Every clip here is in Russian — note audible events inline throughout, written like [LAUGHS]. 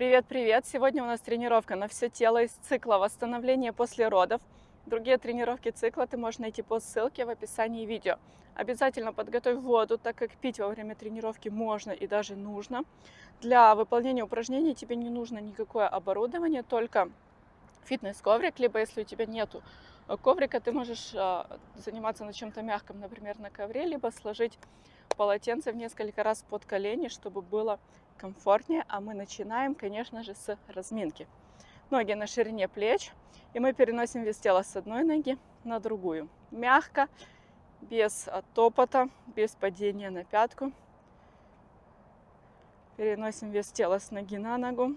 Привет-привет! Сегодня у нас тренировка на все тело из цикла восстановления после родов. Другие тренировки цикла ты можешь найти по ссылке в описании видео. Обязательно подготовь воду, так как пить во время тренировки можно и даже нужно. Для выполнения упражнений тебе не нужно никакое оборудование, только фитнес-коврик, либо если у тебя нету коврика, ты можешь а, заниматься на чем-то мягком, например, на ковре, либо сложить полотенце в несколько раз под колени, чтобы было комфортнее. А мы начинаем, конечно же, с разминки. Ноги на ширине плеч, и мы переносим вес тела с одной ноги на другую. Мягко, без топота, без падения на пятку. Переносим вес тела с ноги на ногу.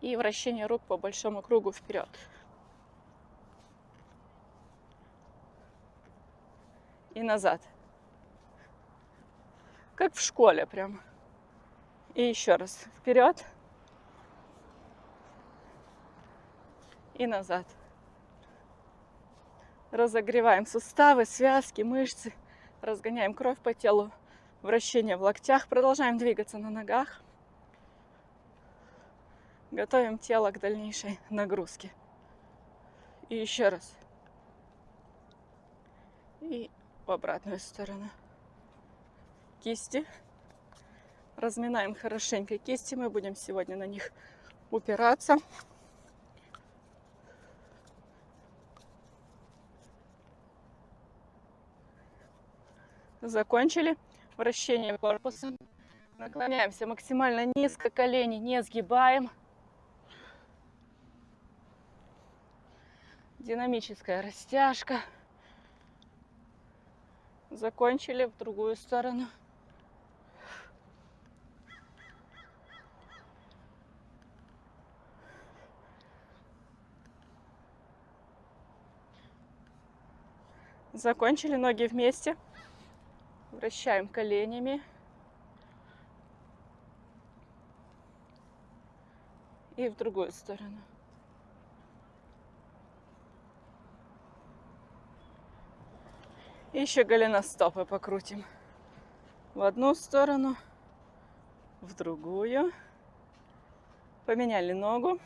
И вращение рук по большому кругу вперед. И назад. Как в школе прям. И еще раз. Вперед. И назад. Разогреваем суставы, связки, мышцы. Разгоняем кровь по телу. Вращение в локтях. Продолжаем двигаться на ногах. Готовим тело к дальнейшей нагрузке. И еще раз. И в обратную сторону кисти. Разминаем хорошенько кисти. Мы будем сегодня на них упираться. Закончили вращение корпуса. Наклоняемся максимально низко, колени не сгибаем. Динамическая растяжка. Закончили в другую сторону. Закончили ноги вместе. Вращаем коленями. И в другую сторону. Еще голеностопы покрутим. В одну сторону, в другую. Поменяли ногу.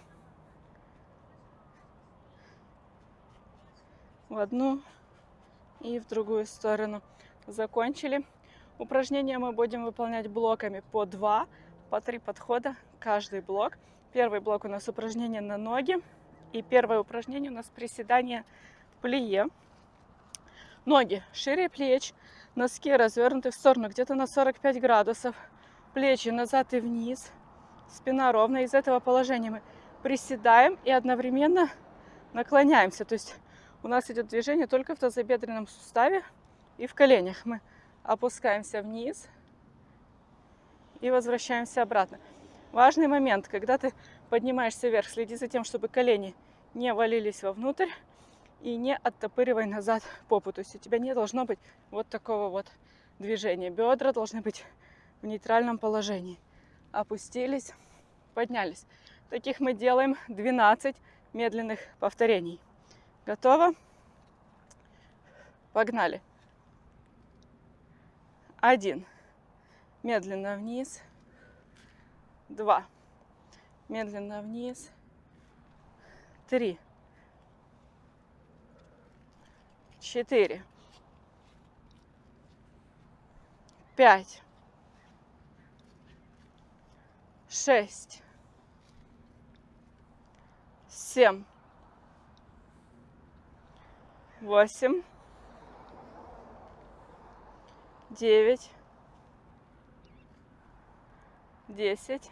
В одну и в другую сторону. Закончили. Упражнения мы будем выполнять блоками по два, по три подхода каждый блок. Первый блок у нас упражнение на ноги. И первое упражнение у нас приседание плие. Ноги шире плеч, носки развернуты в сторону где-то на 45 градусов. Плечи назад и вниз. Спина ровная. Из этого положения мы приседаем и одновременно наклоняемся. То есть у нас идет движение только в тазобедренном суставе и в коленях. Мы опускаемся вниз и возвращаемся обратно. Важный момент, когда ты поднимаешься вверх, следи за тем, чтобы колени не валились вовнутрь и не оттопыривай назад попу. То есть у тебя не должно быть вот такого вот движения. Бедра должны быть в нейтральном положении. Опустились, поднялись. Таких мы делаем 12 медленных повторений. Готово? Погнали. Один. Медленно вниз. Два. Медленно вниз. Три. Четыре. Пять. Шесть. Семь восемь, девять, десять,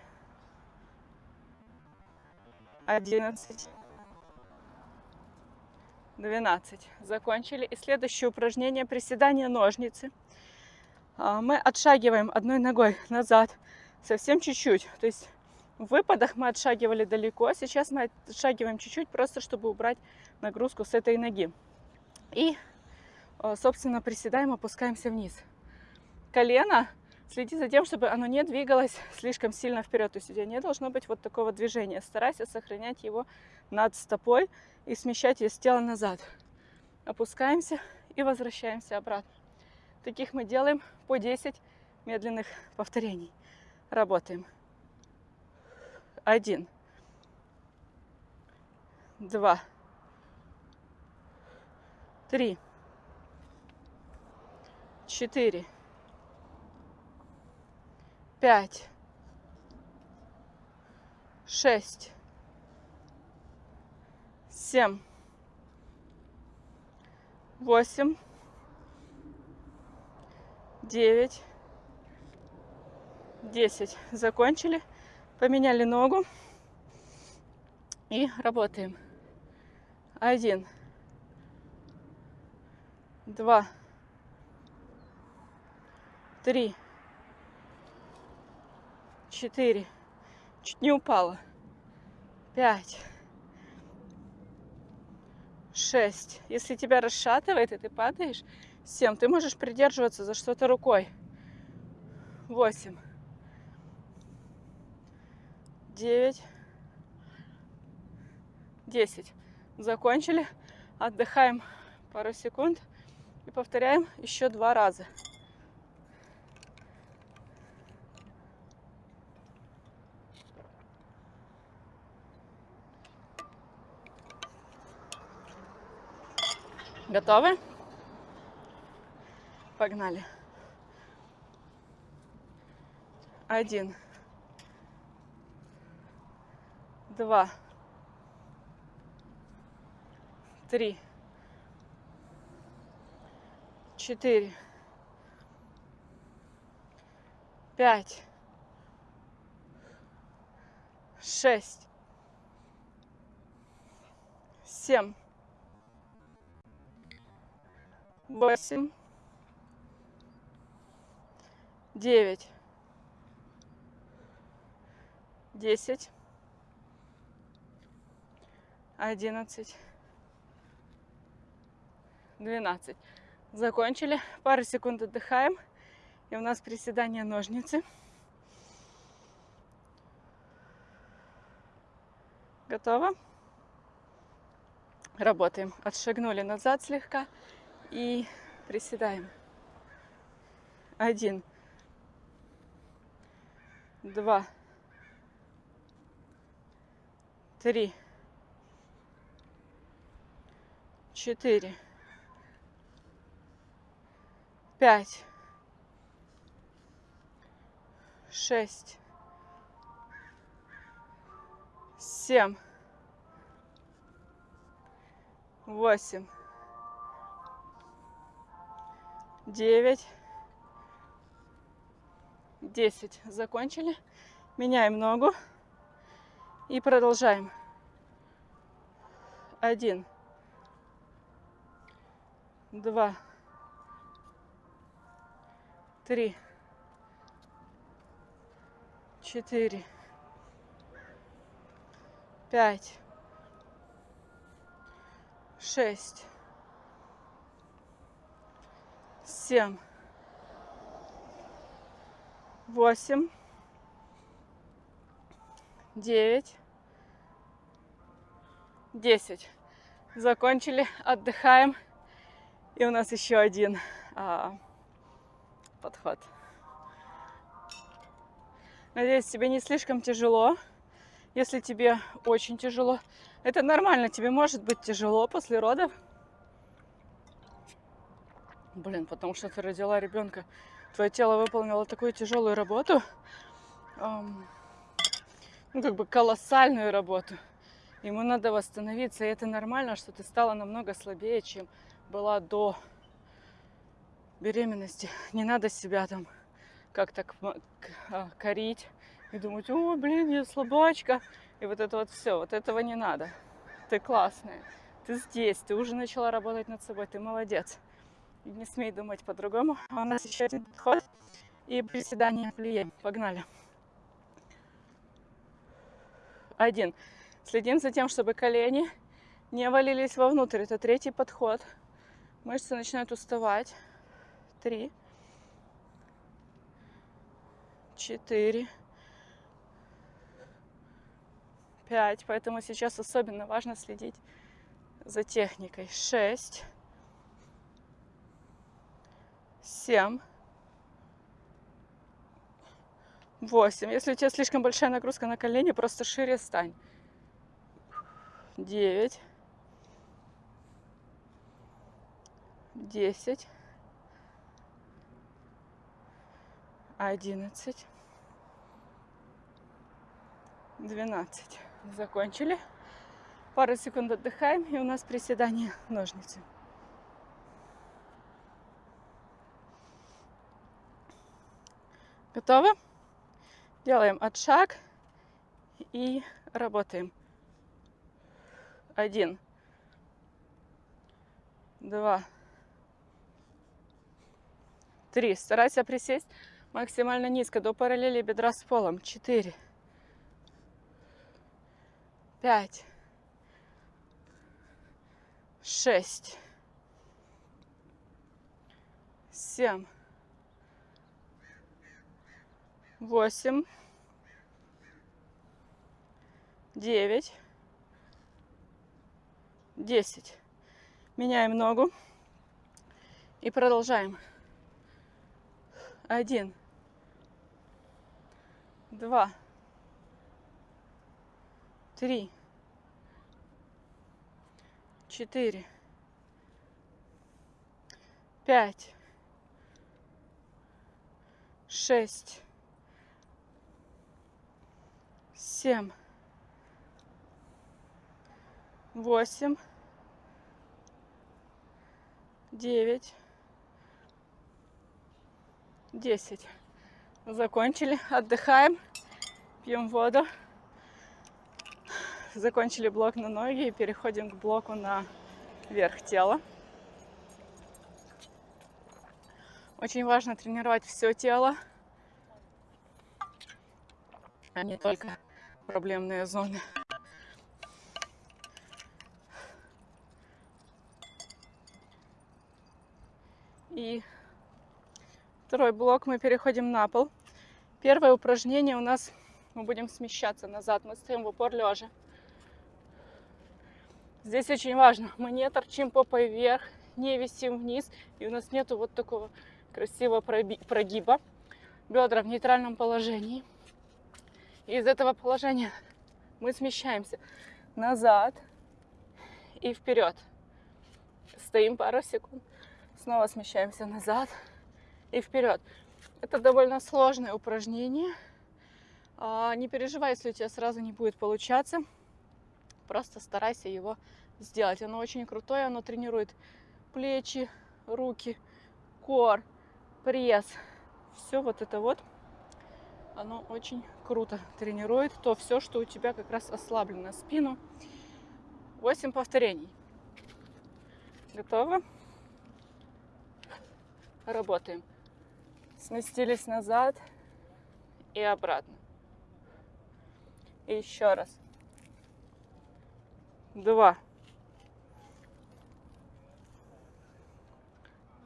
одиннадцать, двенадцать. Закончили. И следующее упражнение приседание ножницы. А, мы отшагиваем одной ногой назад совсем чуть-чуть. То есть в выпадах мы отшагивали далеко, сейчас мы отшагиваем чуть-чуть, просто чтобы убрать нагрузку с этой ноги. И, э, собственно, приседаем, опускаемся вниз. Колено, следи за тем, чтобы оно не двигалось слишком сильно вперед. То есть у тебя не должно быть вот такого движения. Старайся сохранять его над стопой и смещать вес тела назад. Опускаемся и возвращаемся обратно. Таких мы делаем по 10 медленных повторений. Работаем. Один. Два. Три. Четыре. Пять. Шесть. Семь. Восемь. Девять. Десять. Закончили. Поменяли ногу. И работаем. Один. Два. Три. Четыре. Чуть не упала. Пять. Шесть. Если тебя расшатывает, и ты падаешь, семь. Ты можешь придерживаться за что-то рукой. Восемь. Девять. Десять. Закончили. Отдыхаем пару секунд и повторяем еще два раза. Готовы? Погнали. Один. Два. Три. Четыре. Пять. Шесть. Семь восемь, девять, десять, одиннадцать, двенадцать. Закончили. Пару секунд отдыхаем. И у нас приседание ножницы. Готово? Работаем. Отшагнули назад слегка и приседаем. Один, два, три, четыре, пять, шесть, семь, восемь, девять, десять. Закончили. Меняем ногу и продолжаем. Один, два, три, четыре, пять, шесть, семь, восемь, девять, десять. Закончили, отдыхаем. И у нас еще один а, подход. Надеюсь, тебе не слишком тяжело. Если тебе очень тяжело, это нормально, тебе может быть тяжело после родов. Блин, потому что ты родила ребенка, твое тело выполнило такую тяжелую работу, эм, ну как бы колоссальную работу. Ему надо восстановиться, и это нормально, что ты стала намного слабее, чем была до беременности. Не надо себя там как-то а, корить и думать, о, блин, я слабачка. И вот это вот все, вот этого не надо. Ты классная, ты здесь, ты уже начала работать над собой, ты молодец не смей думать по-другому. А у нас еще один подход и приседание плие. Погнали. Один. Следим за тем, чтобы колени не валились вовнутрь. Это третий подход. Мышцы начинают уставать. Три. Четыре. Пять. Поэтому сейчас особенно важно следить за техникой. Шесть семь, Восемь. Если у тебя слишком большая нагрузка на колени, просто шире стань. Девять. Десять. Одиннадцать. Двенадцать. Закончили. Пару секунд отдыхаем, и у нас приседание ножницы. Готовы? Делаем отшаг и работаем. Один, два, три. Старайся присесть максимально низко, до параллели бедра с полом. Четыре, пять, шесть, семь, восемь, девять, десять. Меняем ногу. И продолжаем. Один, два, три, четыре, пять, шесть, семь, восемь, девять, десять. Закончили, отдыхаем, пьем воду. Закончили блок на ноги и переходим к блоку на верх тела. Очень важно тренировать все тело, а не только проблемные зоны. И второй блок мы переходим на пол. Первое упражнение у нас мы будем смещаться назад. Мы стоим в упор лежа. Здесь очень важно, мы не торчим попой вверх, не висим вниз, и у нас нету вот такого красивого прогиба. Бедра в нейтральном положении. И из этого положения мы смещаемся назад и вперед. Стоим пару секунд, снова смещаемся назад и вперед. Это довольно сложное упражнение. А, не переживай, если у тебя сразу не будет получаться. Просто старайся его сделать. Оно очень крутое, оно тренирует плечи, руки, кор, пресс. Все вот это вот, оно очень круто тренирует то все, что у тебя как раз ослаблено. Спину. 8 повторений. Готово? Работаем. Сместились назад и обратно. И еще раз два,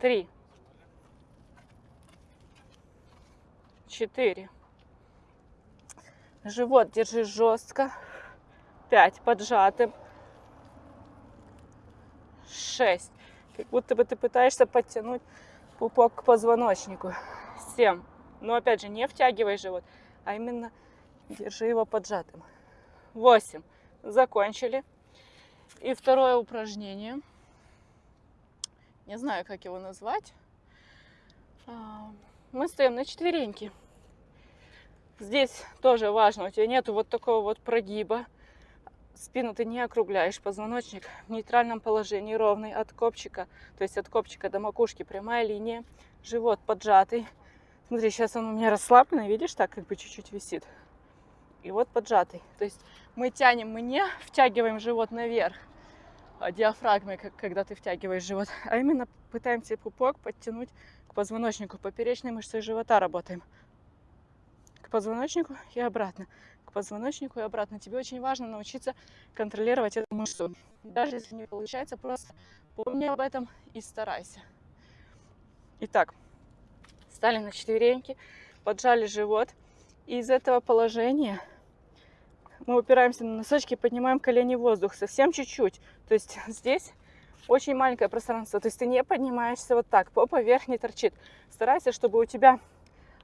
три, четыре. Живот держи жестко. Пять, поджатым. Шесть. Как будто бы ты пытаешься подтянуть пупок к позвоночнику. Семь. Но опять же, не втягивай живот, а именно держи его поджатым. Восемь. Закончили. И второе упражнение. Не знаю, как его назвать. А, мы стоим на четвереньки. Здесь тоже важно, у тебя нету вот такого вот прогиба. Спину ты не округляешь, позвоночник в нейтральном положении, ровный от копчика, то есть от копчика до макушки прямая линия, живот поджатый. Смотри, сейчас он у меня расслабленный, видишь, так как бы чуть-чуть висит. И вот поджатый. То есть мы тянем, мы не втягиваем живот наверх, а, диафрагмой, как, когда ты втягиваешь живот, а именно пытаемся пупок подтянуть к позвоночнику, поперечной мышцей живота работаем. К позвоночнику и обратно. К позвоночнику и обратно. Тебе очень важно научиться контролировать эту мышцу. Даже если не получается, просто помни об этом и старайся. Итак, стали на четвереньки, поджали живот. И из этого положения мы упираемся на носочки, поднимаем колени в воздух совсем чуть-чуть. То есть здесь очень маленькое пространство. То есть ты не поднимаешься вот так, попа вверх не торчит. Старайся, чтобы у тебя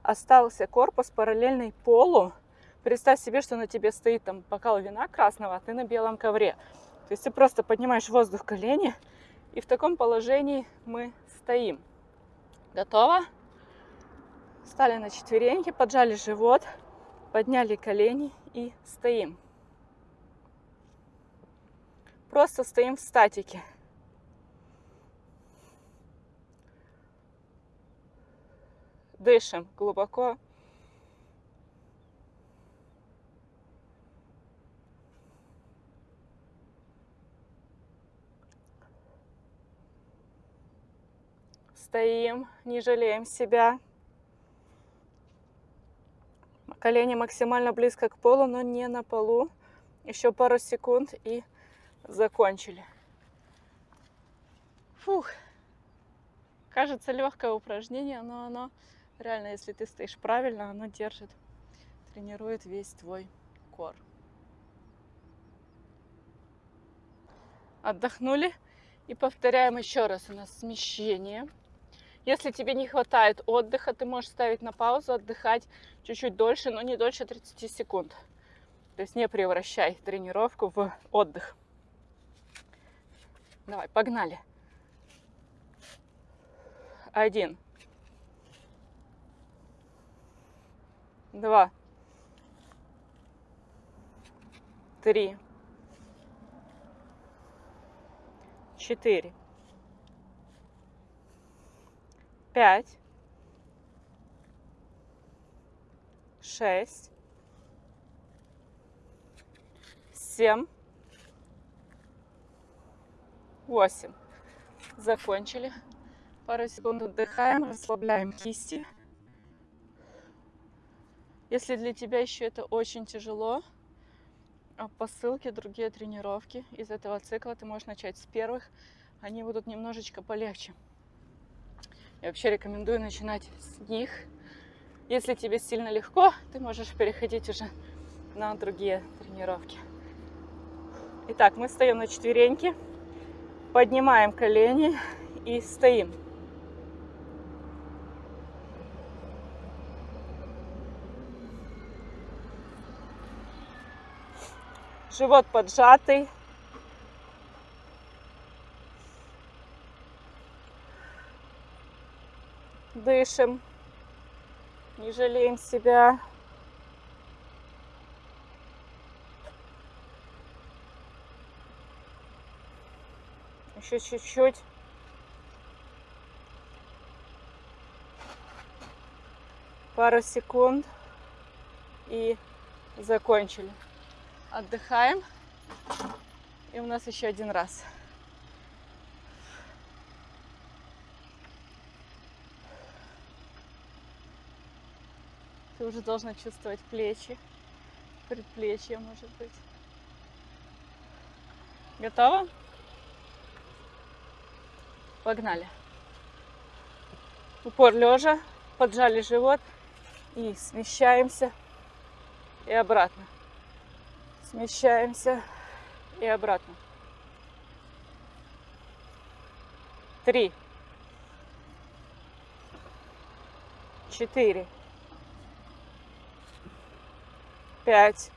остался корпус параллельный полу. Представь себе, что на тебе стоит там бокал вина красного, а ты на белом ковре. То есть ты просто поднимаешь воздух в колени, и в таком положении мы стоим. Готово? Стали на четвереньки, поджали живот, подняли колени и стоим. Просто стоим в статике. Дышим глубоко. Стоим, не жалеем себя. Колени максимально близко к полу, но не на полу. Еще пару секунд и закончили. Фух. Кажется, легкое упражнение, но оно реально, если ты стоишь правильно, оно держит, тренирует весь твой кор. Отдохнули и повторяем еще раз. У нас смещение. Если тебе не хватает отдыха, ты можешь ставить на паузу, отдыхать чуть-чуть дольше, но не дольше 30 секунд. То есть не превращай тренировку в отдых. Давай, погнали. Один. Два. Три. Четыре. Пять. Шесть. Семь. 8. Закончили. Пару секунд отдыхаем, расслабляем кисти. Если для тебя еще это очень тяжело, а по ссылке другие тренировки из этого цикла ты можешь начать с первых. Они будут немножечко полегче. Я вообще рекомендую начинать с них. Если тебе сильно легко, ты можешь переходить уже на другие тренировки. Итак, мы встаем на четвереньки. Поднимаем колени и стоим. Живот поджатый. Дышим. Не жалеем себя. Еще чуть-чуть. Пару секунд. И закончили. Отдыхаем. И у нас еще один раз. Ты уже должна чувствовать плечи, предплечья, может быть. Готова? Погнали. Упор лежа, поджали живот и смещаемся и обратно. Смещаемся и обратно. Три. Четыре. Пять.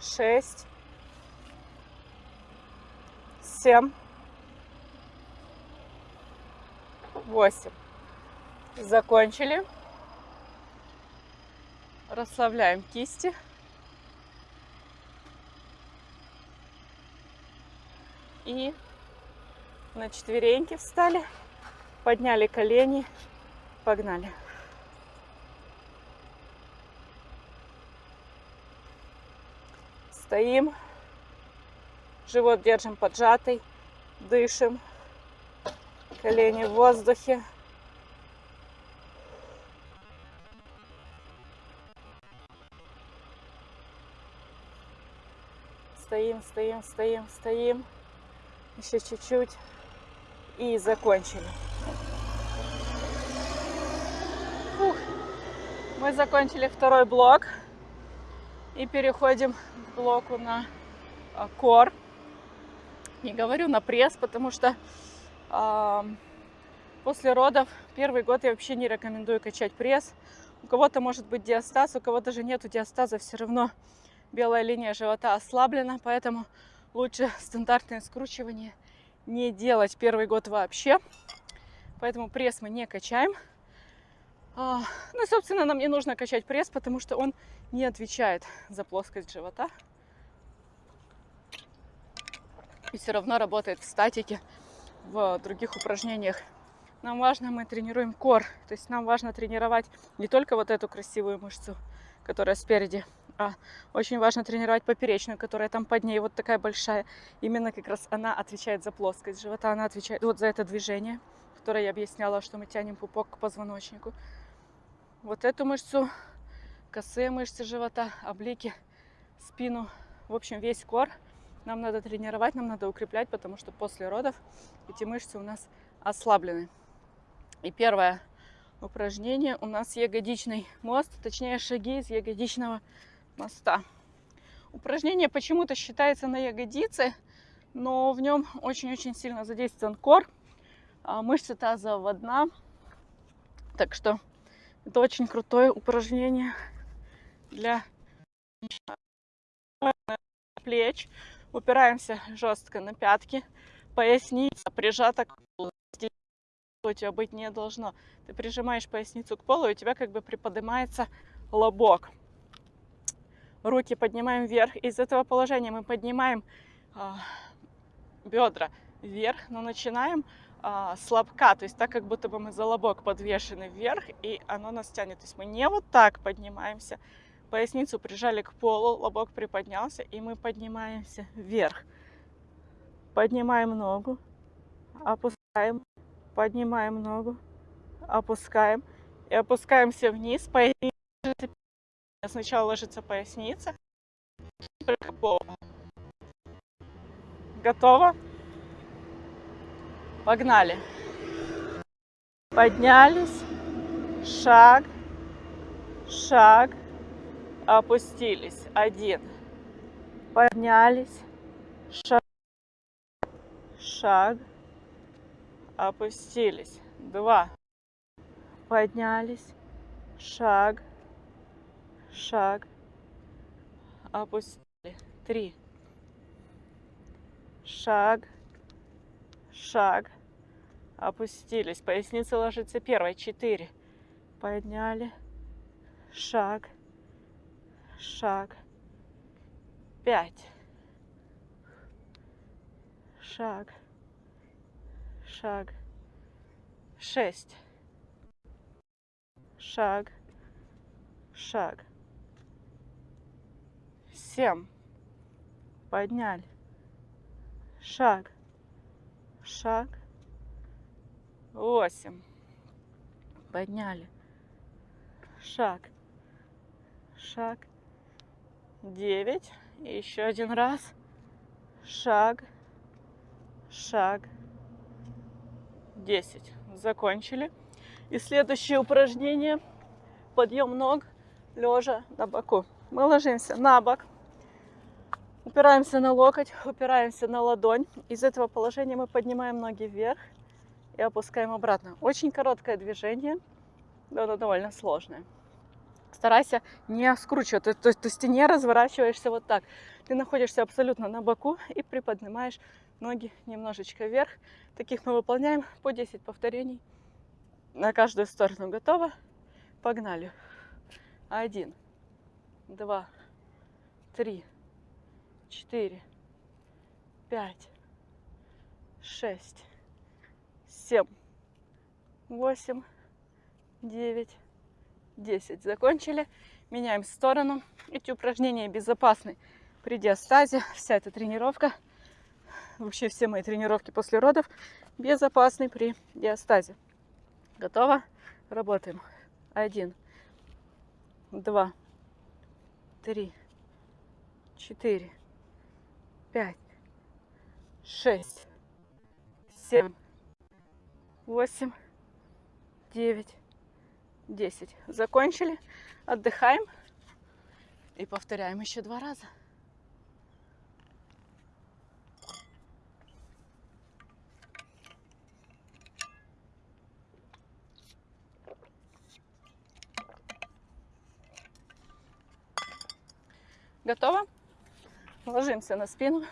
Шесть семь, восемь. Закончили. Расслабляем кисти. И на четвереньки встали, подняли колени, погнали. Стоим. Живот держим поджатый, дышим, колени в воздухе. Стоим, стоим, стоим, стоим. Еще чуть-чуть. И закончили. Фух. Мы закончили второй блок. И переходим к блоку на а, кор. Не говорю на пресс, потому что э, После родов первый год я вообще не рекомендую качать пресс. У кого-то может быть диастаз, у кого даже нету диастаза, все равно белая линия живота ослаблена, поэтому лучше стандартное скручивание не делать первый год вообще. Поэтому пресс мы не качаем. А, ну собственно, нам не нужно качать пресс, потому что он не отвечает за плоскость живота. И все равно работает в статике, в других упражнениях. Нам важно, мы тренируем кор. То есть нам важно тренировать не только вот эту красивую мышцу, которая спереди, а очень важно тренировать поперечную, которая там под ней вот такая большая. Именно как раз она отвечает за плоскость живота, она отвечает вот за это движение, которое я объясняла, что мы тянем пупок к позвоночнику. Вот эту мышцу, косые мышцы живота, облики, спину, в общем, весь кор – нам надо тренировать, нам надо укреплять, потому что после родов эти мышцы у нас ослаблены. И первое упражнение у нас ягодичный мост, точнее шаги из ягодичного моста. Упражнение почему-то считается на ягодице, но в нем очень-очень сильно задействован кор, а мышцы тазового дна. Так что это очень крутое упражнение для плеч, Упираемся жестко на пятки. Поясница прижата к полу. У тебя быть не должно. Ты прижимаешь поясницу к полу, и у тебя как бы приподнимается лобок. Руки поднимаем вверх. Из этого положения мы поднимаем а, бедра вверх, но начинаем а, с лобка, то есть так, как будто бы мы за лобок подвешены вверх, и оно нас тянет. То есть мы не вот так поднимаемся, Поясницу прижали к полу, лобок приподнялся, и мы поднимаемся вверх. Поднимаем ногу, опускаем, поднимаем ногу, опускаем и опускаемся вниз. Поясница. Сначала ложится поясница. Готово? Погнали. Поднялись. Шаг. Шаг опустились. Один. Поднялись. Шаг. Шаг. Опустились. Два. Поднялись. Шаг. Шаг. Опустили. Три. Шаг. Шаг. Опустились. Поясница ложится первой. Четыре. Подняли. Шаг. Шаг, пять, шаг, шаг, шесть, шаг, шаг, семь, подняли, шаг, шаг, восемь, подняли, шаг, шаг, 9. И еще один раз. Шаг, шаг, 10. Закончили. И следующее упражнение. Подъем ног лежа на боку. Мы ложимся на бок. Упираемся на локоть, упираемся на ладонь. Из этого положения мы поднимаем ноги вверх и опускаем обратно. Очень короткое движение, но оно довольно сложное старайся не скручивать. То, то, то есть ты не разворачиваешься вот так. Ты находишься абсолютно на боку и приподнимаешь ноги немножечко вверх. Таких мы выполняем по 10 повторений на каждую сторону. Готово? Погнали. Один, два, три, четыре, пять, шесть, семь, восемь, девять, 10 закончили. Меняем сторону. Эти упражнения безопасны при диастазе. Вся эта тренировка, вообще все мои тренировки после родов безопасны при диастазе. Готово? Работаем. Один, два, три, четыре, пять, шесть, семь, восемь, девять, десять. Закончили. Отдыхаем. И повторяем еще два раза. Готово? Ложимся на спину.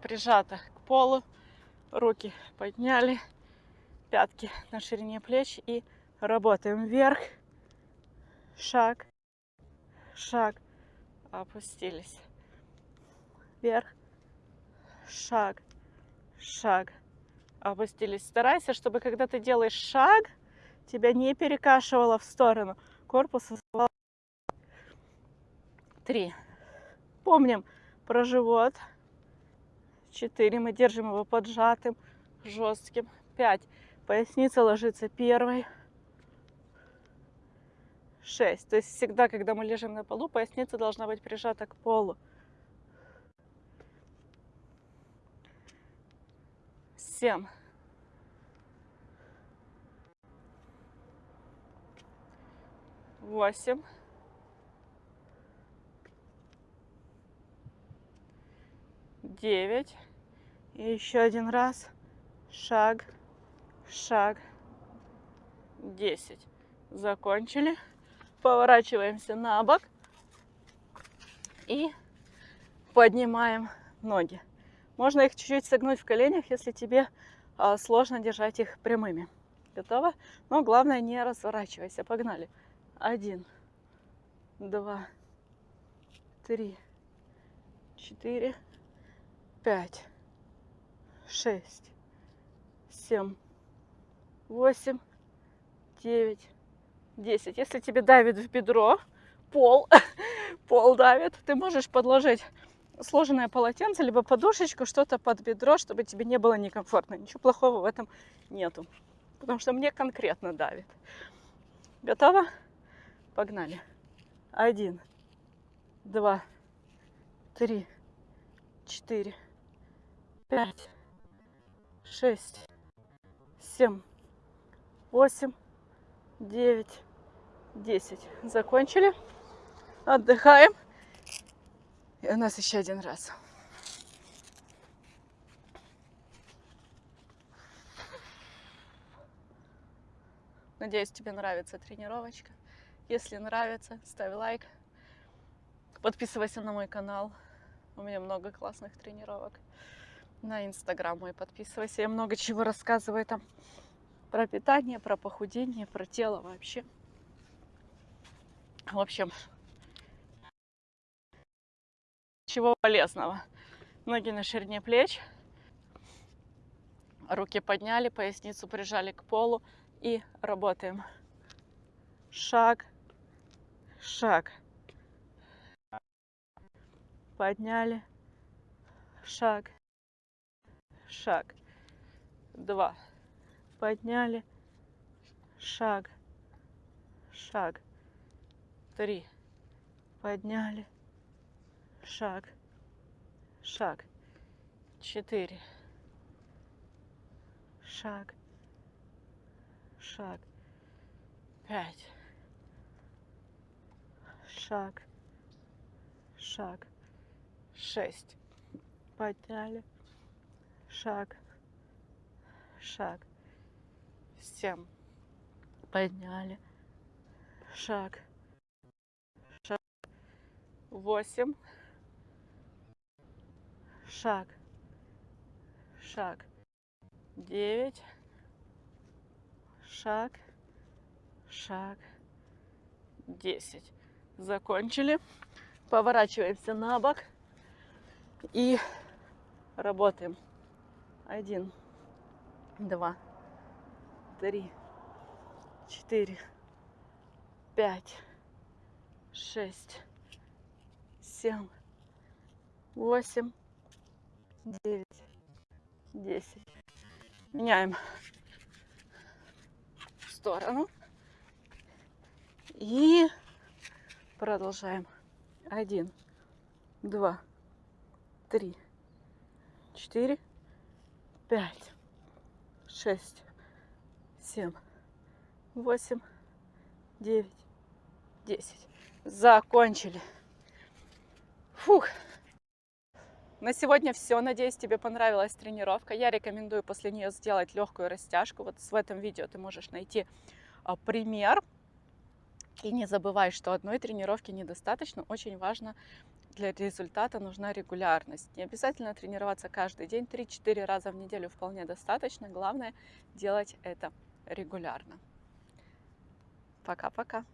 Прижата к полу. Руки подняли. Пятки на ширине плеч. И работаем вверх. Шаг. Шаг. Опустились. Вверх. Шаг. Шаг. Опустились. Старайся, чтобы когда ты делаешь шаг, тебя не перекашивало в сторону. Корпус Три. Помним про живот. Четыре. Мы держим его поджатым, жестким. Пять. Поясница ложится первой. Шесть. То есть всегда, когда мы лежим на полу, поясница должна быть прижата к полу. Семь. Восемь, девять. И еще один раз. Шаг, шаг, десять. Закончили. Поворачиваемся на бок и поднимаем ноги. Можно их чуть-чуть согнуть в коленях, если тебе а, сложно держать их прямыми. Готово? Но главное не разворачивайся. Погнали. Один, два, три, четыре, пять, шесть, семь, восемь, девять, десять. Если тебе давит в бедро, пол, [LAUGHS] пол давит, ты можешь подложить сложенное полотенце, либо подушечку, что-то под бедро, чтобы тебе не было некомфортно. Ничего плохого в этом нету. Потому что мне конкретно давит. Готово? Погнали. Один, два, три, четыре, пять, шесть, семь, восемь, девять, десять. Закончили. Отдыхаем. И у нас еще один раз. Надеюсь, тебе нравится тренировочка. Если нравится, ставь лайк. Подписывайся на мой канал. У меня много классных тренировок. На инстаграм мой подписывайся. Я много чего рассказываю там про питание, про похудение, про тело вообще. В общем, чего полезного. Ноги на ширине плеч. Руки подняли, поясницу прижали к полу и работаем. Шаг, шаг. Подняли. Шаг. Шаг. Два. Подняли. Шаг. Шаг. Три. Подняли. Шаг. Шаг. Четыре. Шаг. Шаг. Пять шаг, шаг, шесть. Подняли, шаг, шаг, семь. Подняли, шаг, шаг, восемь, шаг, шаг, девять, шаг, шаг, десять закончили. Поворачиваемся на бок и работаем. Один, два, три, четыре, пять, шесть, семь, восемь, девять, десять. Меняем сторону. И Продолжаем. Один, два, три, четыре, пять, шесть, семь, восемь, девять, десять. Закончили. Фух. На сегодня все. Надеюсь, тебе понравилась тренировка. Я рекомендую после нее сделать легкую растяжку. Вот в этом видео ты можешь найти а, пример И не забывай, что одной тренировки недостаточно. Очень важно для результата нужна регулярность. Не обязательно тренироваться каждый день, 3-4 раза в неделю вполне достаточно. Главное делать это регулярно. Пока-пока.